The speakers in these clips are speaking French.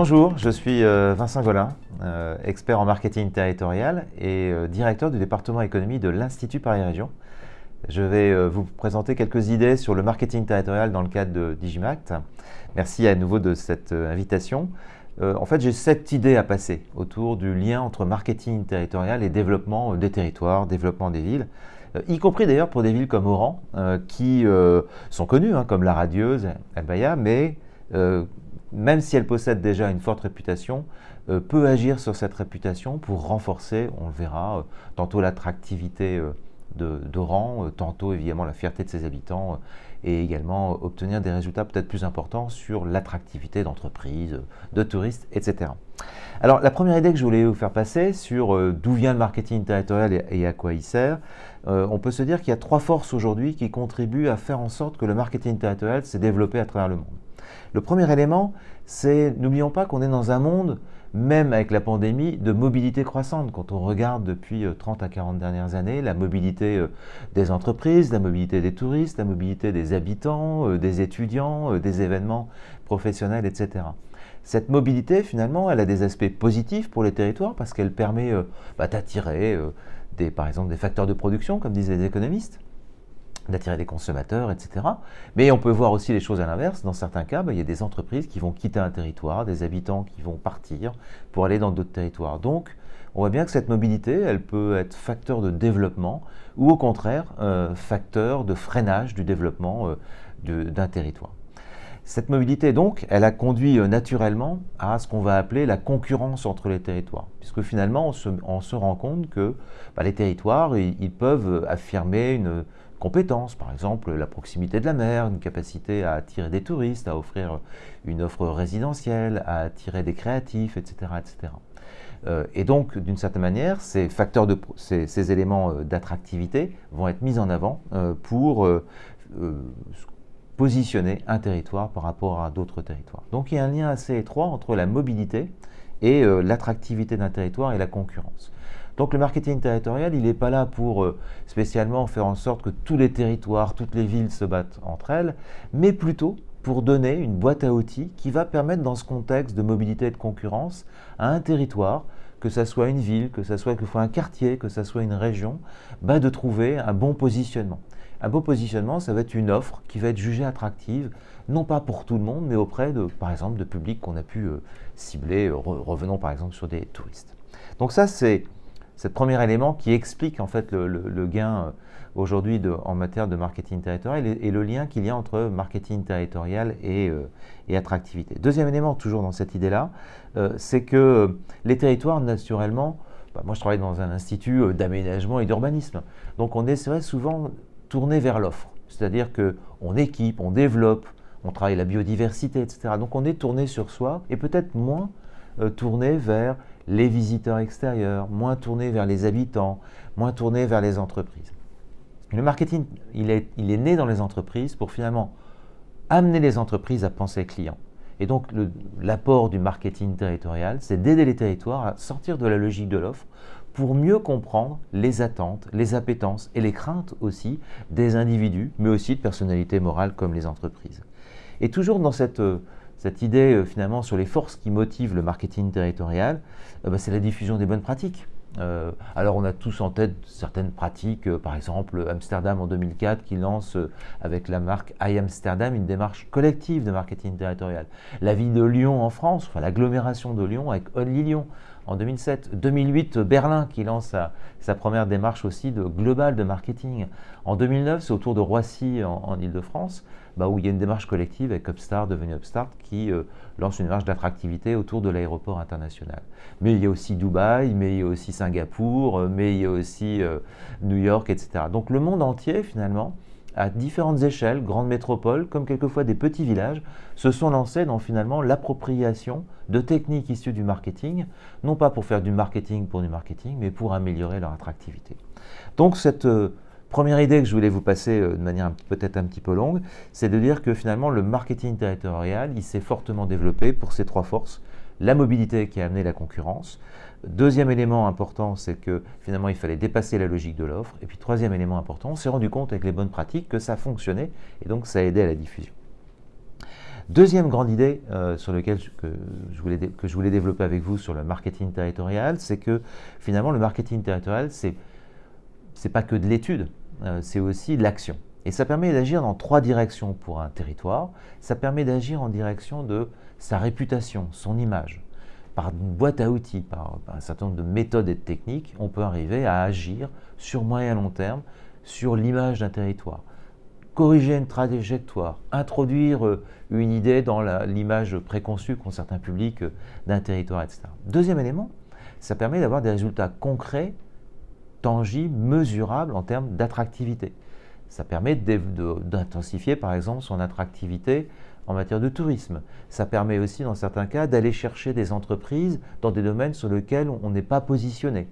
Bonjour, je suis euh, Vincent Golin, euh, expert en marketing territorial et euh, directeur du département économie de l'Institut Paris Région. Je vais vous présenter quelques idées sur le marketing territorial dans le cadre de Digimact. Merci à nouveau de cette invitation. en fait, j'ai sept idées à passer autour du lien entre marketing territorial et développement des territoires, développement des villes y compris d'ailleurs pour des villes comme Oran, qui sont connues hein, comme la radieuse, Albaya, mais même si elle possède déjà une forte réputation, euh, peut agir sur cette réputation pour renforcer, on le verra, euh, tantôt l'attractivité euh, d'Oran, tantôt évidemment la fierté de ses habitants et également obtenir des résultats peut-être plus importants sur l'attractivité d'entreprises, de touristes, etc. Alors la première idée que je voulais vous faire passer sur d'où vient le marketing territorial et, à quoi il sert, on peut se dire qu'il y a trois forces aujourd'hui qui contribuent à faire en sorte que le marketing territorial s'est développé à travers le monde. Le premier élément, c'est, n'oublions pas qu'on est dans un monde, même avec la pandémie, de mobilité croissante. Quand on regarde depuis 30 euh, à 40 dernières années, la mobilité euh, des entreprises, la mobilité des touristes, la mobilité des habitants, euh, des étudiants, des événements professionnels, etc. Cette mobilité, finalement, elle a des aspects positifs pour les territoires parce qu'elle permet bah, d'attirer, par exemple, des facteurs de production, comme disent les économistes d'attirer des consommateurs, etc. Mais on peut voir aussi les choses à l'inverse. Dans certains cas, bah, il y a des entreprises qui vont quitter un territoire, des habitants qui vont partir pour aller dans d'autres territoires. Donc, on voit bien que cette mobilité, elle peut être facteur de développement ou au contraire, euh, facteur de freinage du développement euh, d'un territoire. Cette mobilité, donc, elle a conduit euh, naturellement à ce qu'on va appeler la concurrence entre les territoires, puisque finalement, on se, rend compte que bah, les territoires, ils peuvent affirmer une, compétences, par exemple la proximité de la mer, une capacité à attirer des touristes, à offrir une offre résidentielle, à attirer des créatifs, etc. Euh, et donc, d'une certaine manière, ces, éléments euh, d'attractivité vont être mis en avant euh, pour positionner un territoire par rapport à d'autres territoires. Donc, il y a un lien assez étroit entre la mobilité et l'attractivité d'un territoire et la concurrence. Donc le marketing territorial, il n'est pas là pour euh, spécialement faire en sorte que tous les territoires, toutes les villes se battent entre elles, mais plutôt pour donner une boîte à outils qui va permettre dans ce contexte de mobilité et de concurrence à un territoire, que ce soit une ville, que ce soit un quartier, que ce soit une région, bah, de trouver un bon positionnement. Un bon positionnement, ça va être une offre qui va être jugée attractive, non pas pour tout le monde, mais auprès de, par exemple, de publics qu'on a pu euh, cibler, revenons par exemple sur des touristes. Donc ça, c'est c'est le premier élément qui explique en fait le, gain euh, aujourd'hui en matière de marketing territorial et, le lien qu'il y a entre marketing territorial et, euh, attractivité. Deuxième élément, toujours dans cette idée-là, euh, c'est que les territoires, naturellement, bah, moi je travaille dans un institut d'aménagement et d'urbanisme, donc on est souvent tourné vers l'offre, c'est-à-dire qu'on équipe, on développe, on travaille la biodiversité, etc. Donc on est tourné sur soi et peut-être moins tourné vers les visiteurs extérieurs, moins tournés vers les habitants, moins tournés vers les entreprises. Le marketing, il est, il est né dans les entreprises pour finalement amener les entreprises à penser client. Et donc l'apport du marketing territorial, c'est d'aider les territoires à sortir de la logique de l'offre pour mieux comprendre les attentes, les appétences et les craintes aussi des individus, mais aussi de personnalités morales comme les entreprises. Et toujours dans cette cette idée euh, finalement sur les forces qui motivent le marketing territorial, euh, bah, c'est la diffusion des bonnes pratiques. Euh, alors on a tous en tête certaines pratiques, par exemple Amsterdam en 2004 qui lance avec la marque I Amsterdam une démarche collective de marketing territorial. La ville de Lyon en France, enfin l'agglomération de Lyon avec Only Lyon en 2007. 2008, Berlin qui lance sa, première démarche aussi de global de marketing. En 2009, c'est autour de Roissy en, Ile-de-France, bah, où il y a une démarche collective avec Upstart, devenu Upstart, qui euh, lance une démarche d'attractivité autour de l'aéroport international. Mais il y a aussi Dubaï, mais il y a aussi Singapour, euh, mais il y a aussi euh, New York, etc. Donc le monde entier, finalement, à différentes échelles, grandes métropoles, comme quelquefois des petits villages, se sont lancés dans finalement l'appropriation de techniques issues du marketing, non pas pour faire du marketing pour du marketing, mais pour améliorer leur attractivité. Donc cette première idée que je voulais vous passer euh, de manière peut-être un petit peu longue, c'est de dire que finalement le marketing territorial, il s'est fortement développé pour ces trois forces, la mobilité qui a amené la concurrence, Deuxième élément important, c'est que finalement il fallait dépasser la logique de l'offre. Et puis troisième élément important, on s'est rendu compte avec les bonnes pratiques que ça fonctionnait et donc ça aidait à la diffusion. Deuxième grande idée euh, sur laquelle je, que, je voulais, développer avec vous sur le marketing territorial, c'est que finalement le marketing territorial, c'est pas que de l'étude, c'est aussi l'action. Et ça permet d'agir dans trois directions pour un territoire. Ça permet d'agir en direction de sa réputation, son image. Par une boîte à outils, par, un certain nombre de méthodes et de techniques, on peut arriver à agir sur moyen long terme sur l'image d'un territoire. Corriger une trajectoire, introduire euh, une idée dans l'image préconçue qu'ont certains publics euh, d'un territoire, etc. Deuxième élément, ça permet d'avoir des résultats concrets, mesurables en termes d'attractivité. Ça permet d'intensifier par exemple son attractivité en matière de tourisme. Ça permet aussi dans certains cas d'aller chercher des entreprises dans des domaines sur lesquels on n'est pas positionné,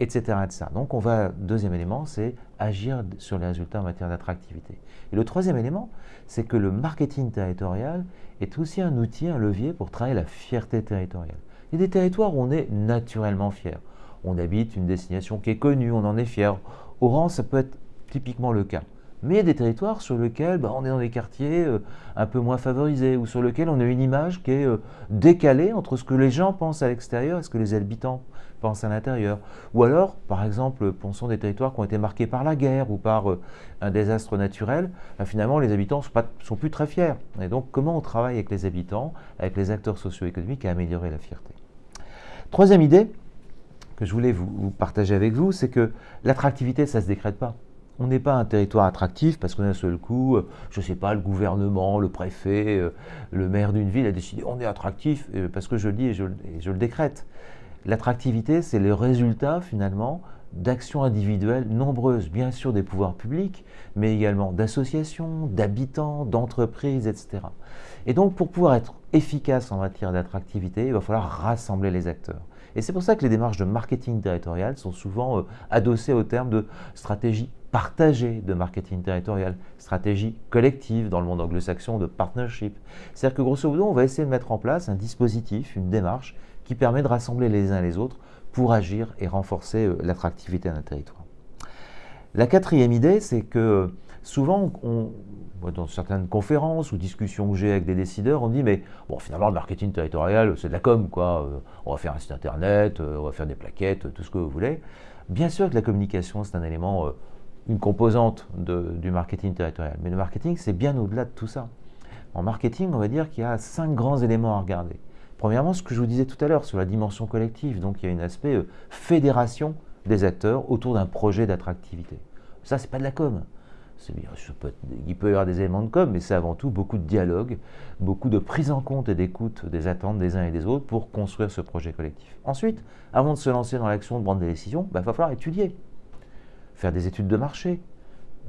etc., etc. Donc on va, deuxième élément, c'est agir sur les résultats en matière d'attractivité. Et le troisième élément, c'est que le marketing territorial est aussi un outil, un levier pour travailler la fierté territoriale. Il y a des territoires où on est naturellement fier. On habite une destination qui est connue, on en est fier. Oran, ça peut être typiquement le cas. Mais il y a des territoires sur lesquels bah, on est dans des quartiers euh, un peu moins favorisés ou sur lesquels on a une image qui est euh, décalée entre ce que les gens pensent à l'extérieur et ce que les habitants pensent à l'intérieur. Ou alors, par exemple, pensons des territoires qui ont été marqués par la guerre ou par euh, un désastre naturel, bah, finalement les habitants ne sont, sont, plus très fiers. Et donc comment on travaille avec les habitants, avec les acteurs socio-économiques à améliorer la fierté? Troisième idée que je voulais vous, partager avec vous, c'est que l'attractivité, ça ne se décrète pas. On n'est pas un territoire attractif parce qu'on un seul coup, euh, je ne sais pas, le gouvernement, le préfet, euh, le maire d'une ville a décidé on est attractif euh, parce que je le dis et je, le décrète. L'attractivité, c'est le résultat finalement d'actions individuelles nombreuses, bien sûr des pouvoirs publics, mais également d'associations, d'habitants, d'entreprises, etc. Et donc pour pouvoir être efficace en matière d'attractivité, il va falloir rassembler les acteurs. Et c'est pour ça que les démarches de marketing territorial sont souvent adossées au terme de stratégie partagée de marketing territorial, stratégie collective dans le monde anglo-saxon de partnership. C'est-à-dire que grosso modo, on va essayer de mettre en place un dispositif, une démarche qui permet de rassembler les uns les autres pour agir et renforcer euh, l'attractivité d'un territoire. La quatrième idée, c'est que souvent, dans certaines conférences ou discussions que j'ai avec des décideurs, on dit mais bon finalement le marketing territorial c'est de la com quoi, euh, on va faire un site internet, euh, on va faire des plaquettes, tout ce que vous voulez. Bien sûr que la communication c'est un élément une composante du marketing territorial. Mais le marketing, c'est bien au-delà de tout ça. En marketing, on va dire qu'il y a cinq grands éléments à regarder. Premièrement, ce que je vous disais tout à l'heure sur la dimension collective. Donc, il y a un aspect euh, fédération des acteurs autour d'un projet d'attractivité. Ça, c'est pas de la com. Il peut y avoir des éléments de com, mais c'est avant tout beaucoup de dialogue, beaucoup de prise en compte et d'écoute des attentes des uns et des autres pour construire ce projet collectif. Ensuite, avant de se lancer dans l'action de prendre des décisions, il bah, va falloir étudier faire des études de marché,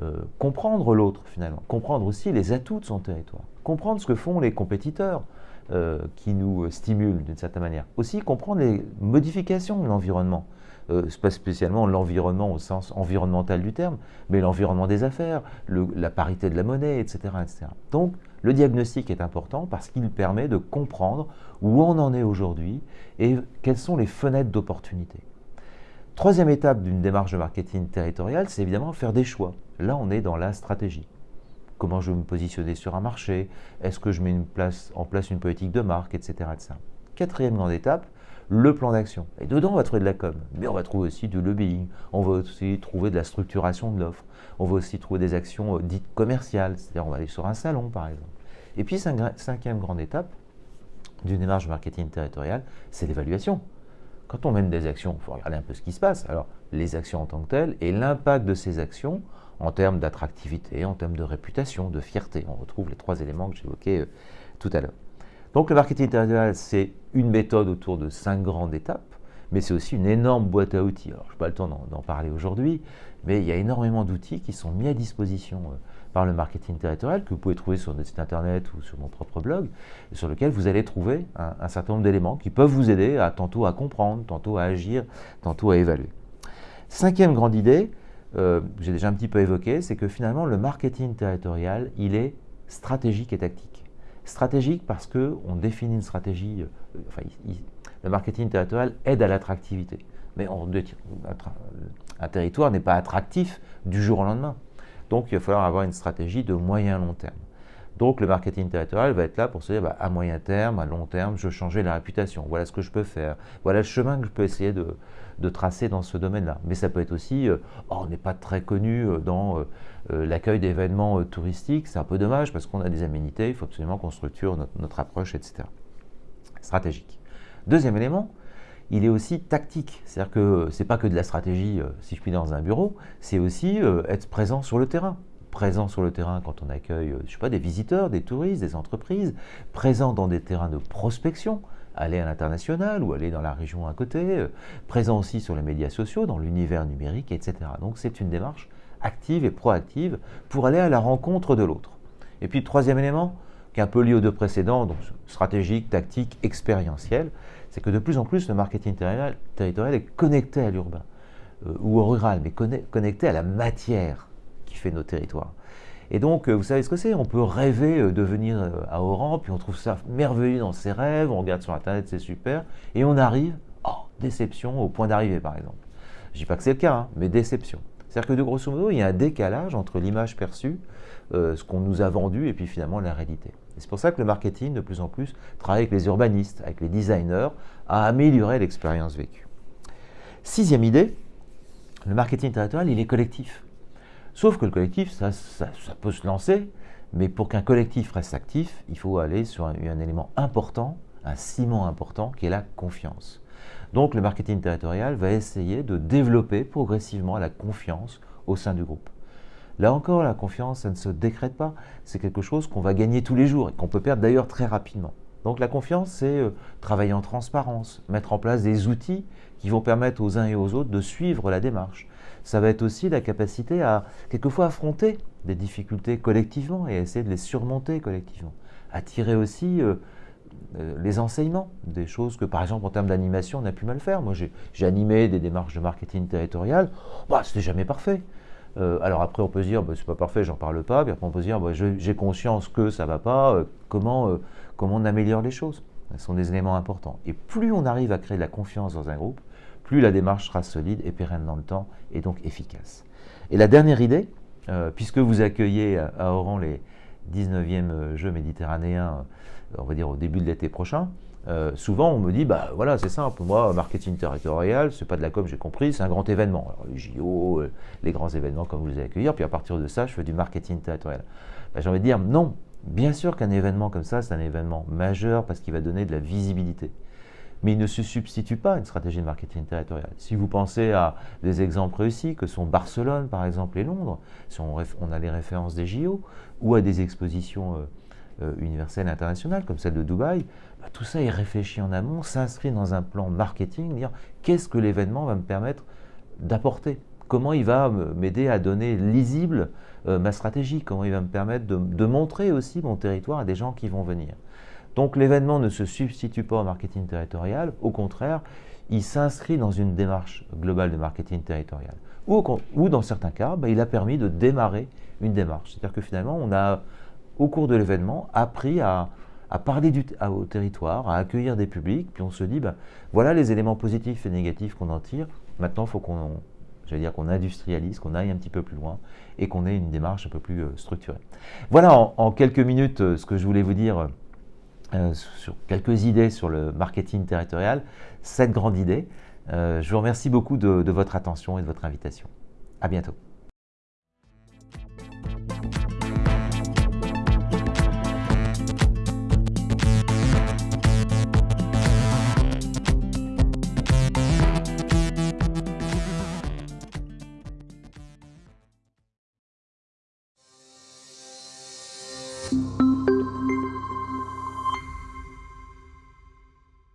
euh, comprendre l'autre finalement, comprendre aussi les atouts de son territoire, comprendre ce que font les compétiteurs euh, qui nous stimulent d'une certaine manière, aussi comprendre les modifications de l'environnement, euh, pas spécialement l'environnement au sens environnemental du terme, mais l'environnement des affaires, la parité de la monnaie, etc., etc. Donc le diagnostic est important parce qu'il permet de comprendre où on en est aujourd'hui et quelles sont les fenêtres d'opportunité. Troisième étape d'une démarche de marketing territorial, c'est évidemment faire des choix. Là, on est dans la stratégie. Comment je vais me positionner sur un marché? Est-ce que je mets en place une politique de marque, etc., Quatrième grande étape, le plan d'action. Et dedans, on va trouver de la com, mais on va trouver aussi du lobbying, on va aussi trouver de la structuration de l'offre, on va aussi trouver des actions euh, dites commerciales, c'est-à-dire on va aller sur un salon, par exemple. Et puis, cinquième grande étape d'une démarche marketing territorial, c'est l'évaluation. Quand on mène des actions, il faut regarder un peu ce qui se passe. Alors, les actions en tant que telles et l'impact de ces actions en termes d'attractivité, en termes de réputation, de fierté. On retrouve les trois éléments que j'évoquais euh, tout à l'heure. Donc, le marketing territorial, c'est une méthode autour de cinq grandes étapes, mais c'est aussi une énorme boîte à outils. Alors, je n'ai pas le temps d'en parler aujourd'hui, mais il y a énormément d'outils qui sont mis à disposition euh, par le marketing territorial que vous pouvez trouver sur notre site internet ou sur mon propre blog, sur lequel vous allez trouver un, certain nombre d'éléments qui peuvent vous aider à tantôt à comprendre, tantôt à agir, tantôt à évaluer. Cinquième grande idée, euh, j'ai déjà un petit peu évoqué, c'est que finalement le marketing territorial, il est stratégique et tactique. Stratégique parce qu'on définit une stratégie, euh, enfin, le marketing territorial aide à l'attractivité. Mais un territoire n'est pas attractif du jour au lendemain. Donc il va falloir avoir une stratégie de moyen long terme. Donc le marketing territorial va être là pour se dire bah, à moyen terme, à long terme, je veux changer la réputation. Voilà ce que je peux faire. Voilà le chemin que je peux essayer de, tracer dans ce domaine-là. Mais ça peut être aussi, euh, oh, on n'est pas très connu euh, dans euh, l'accueil d'événements touristiques. C'est un peu dommage parce qu'on a des aménités, il faut absolument qu'on structure notre, approche, etc. Stratégique. Deuxième élément, il est aussi tactique. C'est-à-dire que ce n'est pas que de la stratégie, si je puis dans un bureau, c'est aussi être présent sur le terrain présent sur le terrain quand on accueille, euh, je sais pas, des visiteurs, des touristes, des entreprises, présent dans des terrains de prospection, aller à l'international ou aller dans la région à côté, euh, présent aussi sur les médias sociaux, dans l'univers numérique, etc. Donc c'est une démarche active et proactive pour aller à la rencontre de l'autre. Et puis troisième élément, qui est un peu lié aux deux précédents, donc stratégique, tactique, expérientiel, c'est que de plus en plus le marketing territorial est connecté à l'urbain euh, ou au rural, mais connecté à la matière fait nos territoires. Et donc, euh, vous savez ce que c'est? On peut rêver euh, de venir euh, à Oran, puis on trouve ça merveilleux dans ses rêves, on regarde sur Internet, c'est super, et on arrive, oh, déception au point d'arrivée par exemple. Je dis pas que c'est le cas, hein, mais déception. C'est-à-dire que de grosso modo, il y a un décalage entre l'image perçue, ce qu'on nous a vendu, et puis finalement la réalité. C'est pour ça que le marketing, de plus en plus, travaille avec les urbanistes, avec les designers, à améliorer l'expérience vécue. Sixième idée, le marketing territorial, il est collectif. Sauf que le collectif, ça, peut se lancer, mais pour qu'un collectif reste actif, il faut aller sur un, élément important, un ciment important, qui est la confiance. Donc le marketing territorial va essayer de développer progressivement la confiance au sein du groupe. Là encore, la confiance, ça ne se décrète pas. C'est quelque chose qu'on va gagner tous les jours et qu'on peut perdre d'ailleurs très rapidement. Donc la confiance, c'est euh, travailler en transparence, mettre en place des outils qui vont permettre aux uns et aux autres de suivre la démarche, ça va être aussi la capacité à quelquefois affronter des difficultés collectivement et essayer de les surmonter collectivement. À aussi euh, euh, les enseignements, des choses que par exemple en termes d'animation on a pu mal faire. Moi j'ai animé des démarches de marketing territorial, bah, c'était jamais parfait. Euh, alors après on peut se dire bah, c'est pas parfait, j'en parle pas, puis après on peut se dire bah, j'ai conscience que ça va pas, comment, comment on améliore les choses. Ce sont des éléments importants. Et plus on arrive à créer de la confiance dans un groupe, plus la démarche sera solide et pérenne dans le temps et donc efficace. Et la dernière idée, euh, puisque vous accueillez à Oran les 19e euh, Jeux méditerranéens, euh, on va dire au début de l'été prochain, souvent on me dit, bah voilà, c'est simple, moi, marketing territorial, c'est pas de la com, j'ai compris, c'est un grand événement. Alors, les JO, les grands événements, comme vous les accueillir, puis à partir de ça, je fais du marketing territorial. Bah, j'ai envie de dire, non, bien sûr qu'un événement comme ça, c'est un événement majeur parce qu'il va donner de la visibilité mais il ne se substitue pas à une stratégie de marketing territorial. Si vous pensez à des exemples réussis que sont Barcelone par exemple et Londres, si on, a les références des JO, ou à des expositions euh, euh, universelles internationales comme celle de Dubaï, bah, tout ça est réfléchi en amont, s'inscrit dans un plan marketing, dire qu'est-ce que l'événement va me permettre d'apporter? Comment il va m'aider à donner lisible euh, ma stratégie? Comment il va me permettre de montrer aussi mon territoire à des gens qui vont venir? Donc l'événement ne se substitue pas au marketing territorial, au contraire, il s'inscrit dans une démarche globale de marketing territorial. Ou, dans certains cas, bah, il a permis de démarrer une démarche. C'est-à-dire que finalement, on a, au cours de l'événement, appris à, parler du, au territoire, à accueillir des publics, puis on se dit, bah, voilà les éléments positifs et négatifs qu'on en tire. Maintenant, il faut qu'on dire qu'on industrialise, qu'on aille un petit peu plus loin et qu'on ait une démarche un peu plus euh, structurée. Voilà en, quelques minutes euh, ce que je voulais vous dire euh, sur quelques idées sur le marketing territorial, cette grande idée. Euh, je vous remercie beaucoup de, de votre attention et de votre invitation. À bientôt.